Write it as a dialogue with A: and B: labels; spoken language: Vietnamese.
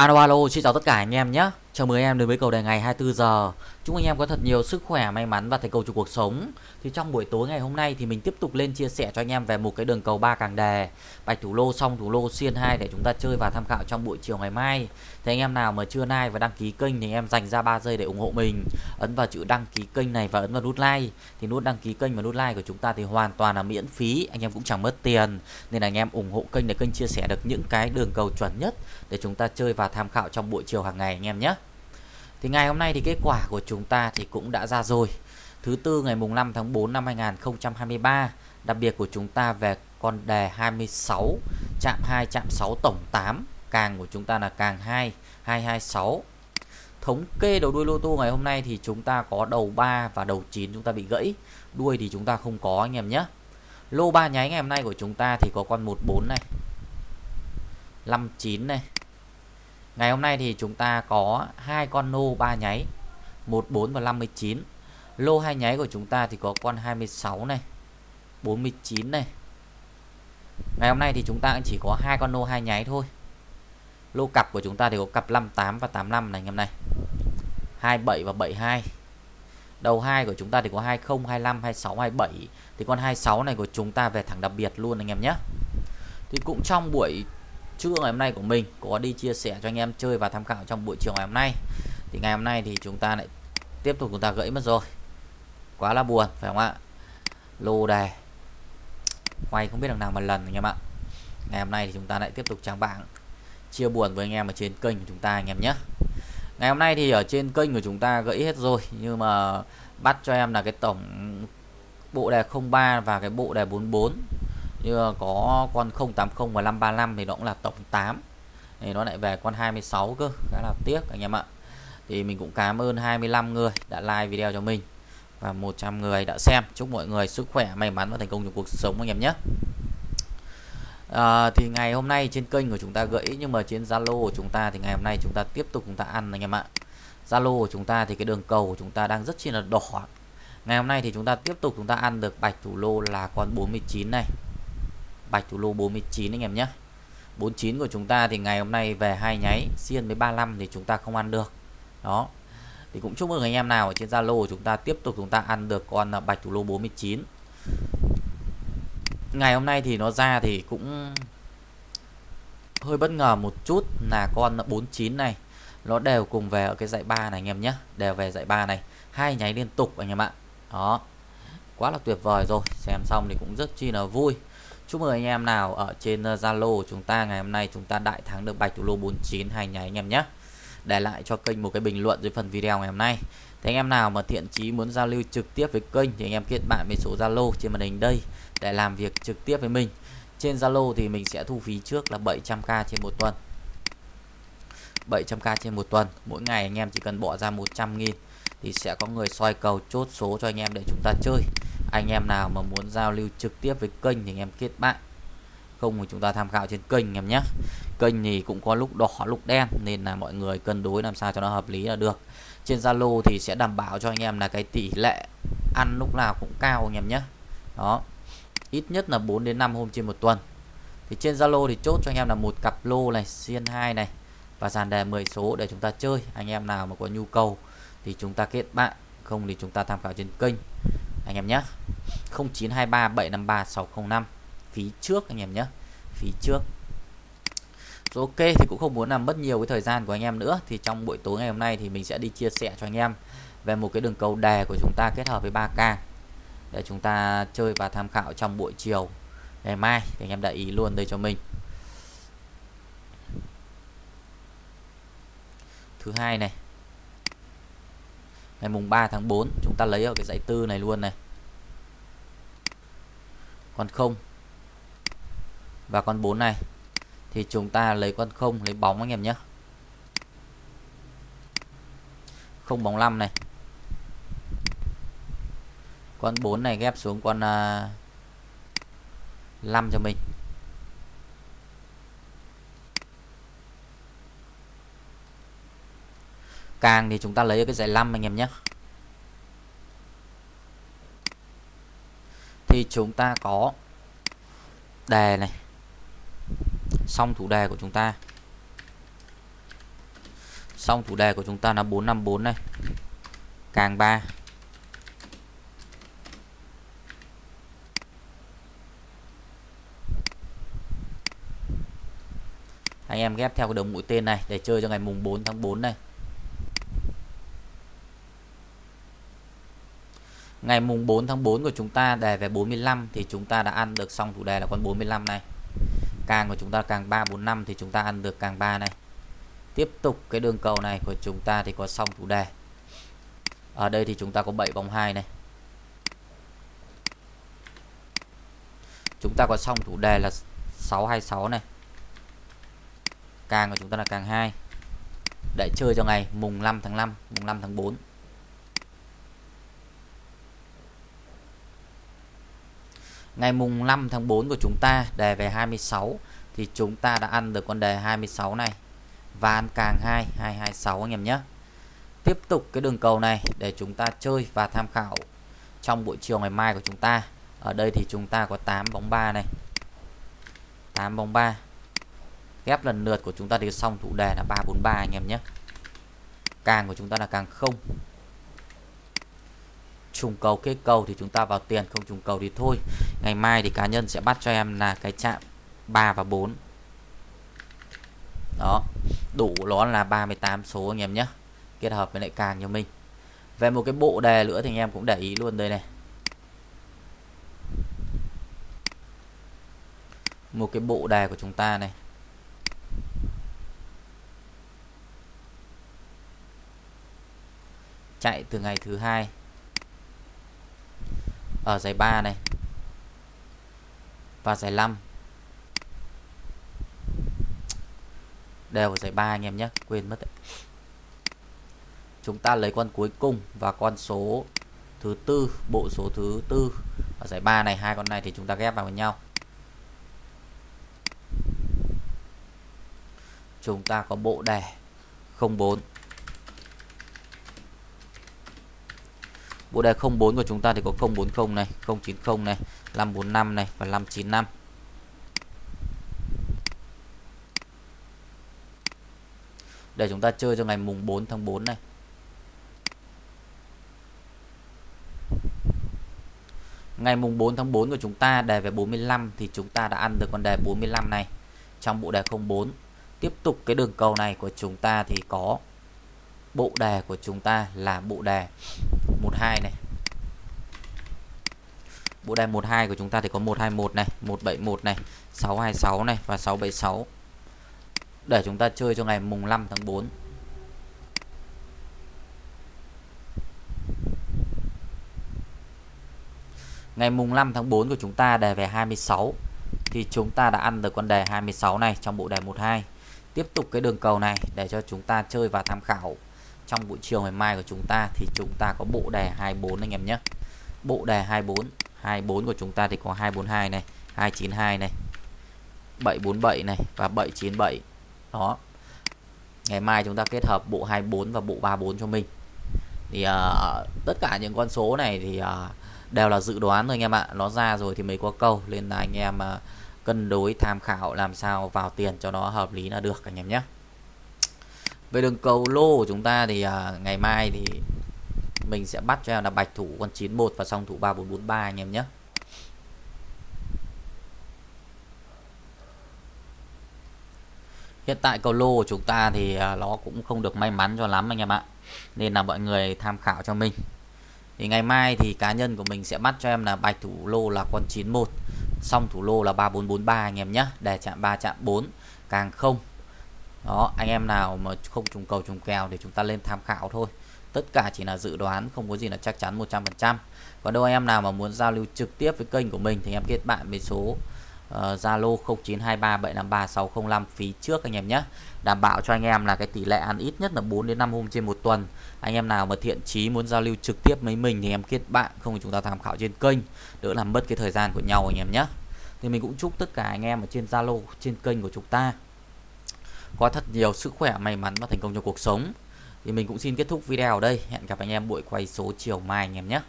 A: Alo alo, xin chào tất cả anh em nhé. Chào mừng anh em đến với cầu đề ngày 24 giờ. Chúc anh em có thật nhiều sức khỏe, may mắn và thành công trong cuộc sống. Thì trong buổi tối ngày hôm nay thì mình tiếp tục lên chia sẻ cho anh em về một cái đường cầu ba càng đề, bạch thủ lô xong thủ lô xiên 2 để chúng ta chơi và tham khảo trong buổi chiều ngày mai. Thì anh em nào mà chưa like và đăng ký kênh thì anh em dành ra 3 giây để ủng hộ mình. Ấn vào chữ đăng ký kênh này và ấn vào nút like. Thì nút đăng ký kênh và nút like của chúng ta thì hoàn toàn là miễn phí, anh em cũng chẳng mất tiền. Nên là anh em ủng hộ kênh để kênh chia sẻ được những cái đường cầu chuẩn nhất để chúng ta chơi và tham khảo trong buổi chiều hàng ngày anh em nhé. Thì ngày hôm nay thì kết quả của chúng ta thì cũng đã ra rồi. Thứ tư ngày mùng 5 tháng 4 năm 2023, đặc biệt của chúng ta về con đề 26, chạm 2, chạm 6 tổng 8, càng của chúng ta là càng 2, 226. Thống kê đầu đuôi lô tô ngày hôm nay thì chúng ta có đầu 3 và đầu 9 chúng ta bị gãy, đuôi thì chúng ta không có anh em nhé. Lô 3 nháy ngày hôm nay của chúng ta thì có con 14 này, 59 này, Ngày hôm nay thì chúng ta có hai con nô 3 nháy 14 và 59 Lô hai nháy của chúng ta thì có con 26 này 49 này. Ngày hôm nay thì chúng ta chỉ có hai con nô hai nháy thôi. Lô cặp của chúng ta thì có cặp 58 và 85 này anh em này 27 và 72 Đầu hai của chúng ta thì có 20, 25, 26, 27 Thì con 26 này của chúng ta về thẳng đặc biệt luôn anh em nhé. Thì cũng trong buổi trưa ngày hôm nay của mình, có đi chia sẻ cho anh em chơi và tham khảo trong buổi chiều ngày hôm nay. Thì ngày hôm nay thì chúng ta lại tiếp tục chúng ta gãy mất rồi. Quá là buồn, phải không ạ? Lô đề. Quay không biết đằng nào mà lần anh em ạ. Ngày hôm nay thì chúng ta lại tiếp tục trang bảng chia buồn với anh em ở trên kênh của chúng ta anh em nhé. Ngày hôm nay thì ở trên kênh của chúng ta gãy hết rồi, nhưng mà bắt cho em là cái tổng bộ đề 03 và cái bộ đề 44 như có con 080 và 535 thì nó cũng là tổng 8 thì nó lại về con 26 cơ khá là tiếc anh em ạ. Thì mình cũng cảm ơn 25 người đã like video cho mình và 100 người đã xem. Chúc mọi người sức khỏe may mắn và thành công trong cuộc sống anh em nhé. À, thì ngày hôm nay trên kênh của chúng ta gãy nhưng mà trên Zalo của chúng ta thì ngày hôm nay chúng ta tiếp tục chúng ta ăn anh em ạ. Zalo của chúng ta thì cái đường cầu của chúng ta đang rất chi là đỏ. Ngày hôm nay thì chúng ta tiếp tục chúng ta ăn được bạch thủ lô là con 49 này bạch thủ lô 49 anh em nhé. 49 của chúng ta thì ngày hôm nay về hai nháy, xiên với 35 thì chúng ta không ăn được. Đó. Thì cũng chúc mừng anh em nào ở trên Zalo của chúng ta tiếp tục chúng ta ăn được con à, bạch thủ lô 49 ngày hôm nay thì nó ra thì cũng hơi bất ngờ một chút là con 49 này, nó đều cùng về ở cái dãy 3 này anh em nhé, đều về dãy 3 này. Hai nháy liên tục anh em ạ. Đó. Quá là tuyệt vời rồi, xem xong thì cũng rất chi là vui. Chúc mừng anh em nào ở trên ờ, Zalo của chúng ta ngày hôm nay chúng ta đại thắng được bạch thủ lô 49 hai nháy anh em nhé. Để lại cho kênh một cái bình luận dưới phần video ngày hôm nay. Thì anh em nào mà thiện chí muốn giao lưu trực tiếp với kênh thì anh em kết bạn với số Zalo trên màn hình đây để làm việc trực tiếp với mình. Trên Zalo thì mình sẽ thu phí trước là 700k trên một tuần. 700k trên một tuần. Mỗi ngày anh em chỉ cần bỏ ra 100 nghìn thì sẽ có người soi cầu chốt số cho anh em để chúng ta chơi anh em nào mà muốn giao lưu trực tiếp với kênh thì anh em kết bạn. Không thì chúng ta tham khảo trên kênh em nhé. Kênh thì cũng có lúc đỏ, lúc đen, nên là mọi người cân đối làm sao cho nó hợp lý là được. Trên Zalo thì sẽ đảm bảo cho anh em là cái tỷ lệ ăn lúc nào cũng cao anh em nhé. Đó. Ít nhất là 4 đến 5 hôm trên một tuần. Thì trên Zalo thì chốt cho anh em là một cặp lô này, xiên 2 này và dàn đề 10 số để chúng ta chơi. Anh em nào mà có nhu cầu thì chúng ta kết bạn. Không thì chúng ta tham khảo trên kênh anh em nhé. 0923 753 605 phí trước anh em nhé. Phí trước. Rồi ok, thì cũng không muốn làm mất nhiều cái thời gian của anh em nữa. Thì trong buổi tối ngày hôm nay thì mình sẽ đi chia sẻ cho anh em về một cái đường cầu đề của chúng ta kết hợp với 3K để chúng ta chơi và tham khảo trong buổi chiều. Ngày mai, thì anh em để ý luôn đây cho mình. Thứ hai này ngày mùng 3 tháng 4 chúng ta lấy ở cái dãy tư này luôn này. Con 0 và con 4 này. Thì chúng ta lấy con 0 lấy bóng anh em nhé. Không bóng 5 này. Con 4 này ghép xuống con à, uh, 5 cho mình. Càng thì chúng ta lấy ở cái dãy 5 anh em nhé. Thì chúng ta có đề này. Xong thủ đề của chúng ta. Xong thủ đề của chúng ta là 454 này. Càng 3 anh em ghép theo cái đường mũi tên này để chơi cho ngày mùng 4 tháng 4 này. Ngày mùng 4 tháng 4 của chúng ta đề về 45 thì chúng ta đã ăn được xong chủ đề là con 45 này. Càng của chúng ta càng 345 thì chúng ta ăn được càng 3 này. Tiếp tục cái đường cầu này của chúng ta thì có xong chủ đề. Ở đây thì chúng ta có 7 vòng 2 này. Chúng ta có xong chủ đề là 626 này. Càng của chúng ta là càng 2 để chơi cho ngày mùng 5 tháng 5 mùng 5 tháng 4 ngày mùng 5 tháng 4 của chúng ta, đề về 26 thì chúng ta đã ăn được con đề 26 này. Và ăn càng 2 226 anh em nhé. Tiếp tục cái đường cầu này để chúng ta chơi và tham khảo trong buổi chiều ngày mai của chúng ta. Ở đây thì chúng ta có 8 bóng 3 này. 8 bóng 3 ghép lần lượt của chúng ta thì xong thủ đề là 343 anh em nhé. Càng của chúng ta là càng không trùng cầu kết cầu thì chúng ta vào tiền, không trùng cầu thì thôi. Ngày mai thì cá nhân sẽ bắt cho em là cái chạm 3 và 4 đó, đủ nó là 38 số anh em nhé. Kết hợp với lại càng cho mình. Về một cái bộ đề nữa thì anh em cũng để ý luôn đây này. Một cái bộ đề của chúng ta này. Chạy từ ngày thứ hai ở giải 3 này. Và giải 5 đều ở giải 3 anh em nhé, quên mất đấy. chúng ta lấy con cuối cùng và con số thứ tư, bộ số thứ tư. Ở giải 3 này, hai con này thì chúng ta ghép vào với nhau. Chúng ta có bộ đề 04 Bộ đề 04 của chúng ta thì có 040 này, 090 này, 545 này và 595. Để chúng ta chơi cho ngày mùng 4 tháng 4 này. Ngày mùng 4 tháng 4 của chúng ta đề về 45 thì chúng ta đã ăn được con đề 45 này trong bộ đề 04. Tiếp tục cái đường cầu này của chúng ta thì có bộ đề của chúng ta là bộ đề 12 này. Bộ đề 12 của chúng ta thì có 121 này 171 này 626 này và 676 để chúng ta chơi cho ngày mùng 5 tháng 4 Ngày mùng 5 tháng 4 của chúng ta đề về 26 thì chúng ta đã ăn được con đề 26 này trong bộ đề 12. Tiếp tục cái đường cầu này để cho chúng ta chơi và tham khảo trong buổi chiều ngày mai của chúng ta thì chúng ta có bộ đề 24 anh em nhé. Bộ đề 24 24 của chúng ta thì có 242 này 292 này 747 này và 797 đó. Ngày mai chúng ta kết hợp bộ 24 và bộ 34 cho mình. Thì uh, tất cả những con số này thì uh, đều là dự đoán thôi anh em ạ. Nó ra rồi thì mới có câu nên là anh em uh, cân đối tham khảo làm sao vào tiền cho nó hợp lý là được anh em nhé về đường cầu lô của chúng ta thì à, ngày mai thì mình sẽ bắt cho em là bạch thủ con 91 và song thủ 3443 anh em nhé. Hiện tại cầu lô của chúng ta thì à, nó cũng không được may mắn cho lắm anh em ạ. Nên là mọi người tham khảo cho mình. Thì ngày mai thì cá nhân của mình sẽ bắt cho em là bạch thủ lô là con 91 Song thủ lô là 3443 anh em nhé. Để chạm 3 chạm 4 Càng không đó anh em nào mà không trùng cầu trùng kèo thì chúng ta lên tham khảo thôi. Tất cả chỉ là dự đoán không có gì là chắc chắn 100% còn đâu anh em nào mà muốn giao lưu trực tiếp với kênh của mình thì em kết bạn với số ờ, Zalo uh, 0923753605 phí trước anh em nhé. Đảm bảo cho anh em là cái tỷ lệ ăn ít nhất là 4 đến 5 hôm trên một tuần. Anh em nào mà thiện chí muốn giao lưu trực tiếp với mình thì em kết bạn không thì chúng ta tham khảo trên kênh. Đỡ làm mất cái thời gian của nhau anh em nhé. Thì mình cũng chúc tất cả anh em ở trên Zalo trên kênh của chúng ta có thật nhiều sức khỏe may mắn và thành công trong cuộc sống. Thì mình cũng xin kết thúc video ở đây. Hẹn gặp anh em buổi quay số chiều mai anh em nhé.